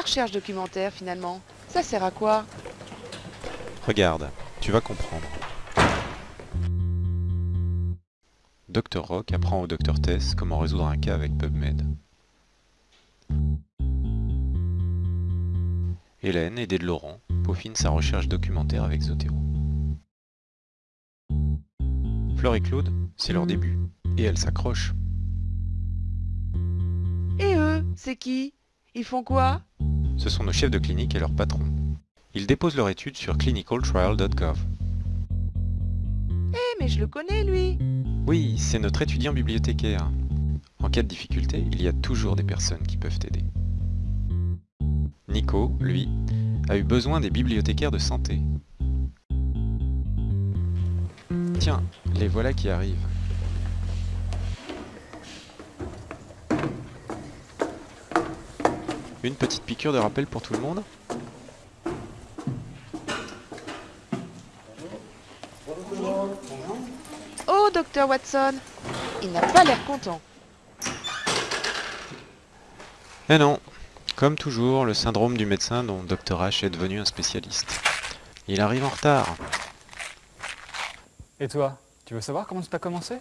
recherche documentaire finalement Ça sert à quoi? Regarde, tu vas comprendre. Dr Rock apprend au Dr Tess comment résoudre un cas avec PubMed. Hélène, aidée de Laurent, peaufine sa recherche documentaire avec Zotero. Fleur et Claude, c'est leur début, et elles s'accrochent. Et eux, c'est qui? Ils font quoi? Ce sont nos chefs de clinique et leurs patrons. Ils déposent leur étude sur clinicaltrial.gov. Eh mais je le connais lui Oui, c'est notre étudiant bibliothécaire. En cas de difficulté, il y a toujours des personnes qui peuvent t'aider. Nico, lui, a eu besoin des bibliothécaires de santé. Tiens, les voilà qui arrivent. Une petite piqûre de rappel pour tout le monde Oh, docteur Watson Il n'a pas l'air content. Eh non, comme toujours, le syndrome du médecin dont Dr H est devenu un spécialiste. Il arrive en retard. Et toi, tu veux savoir comment ça a commencé?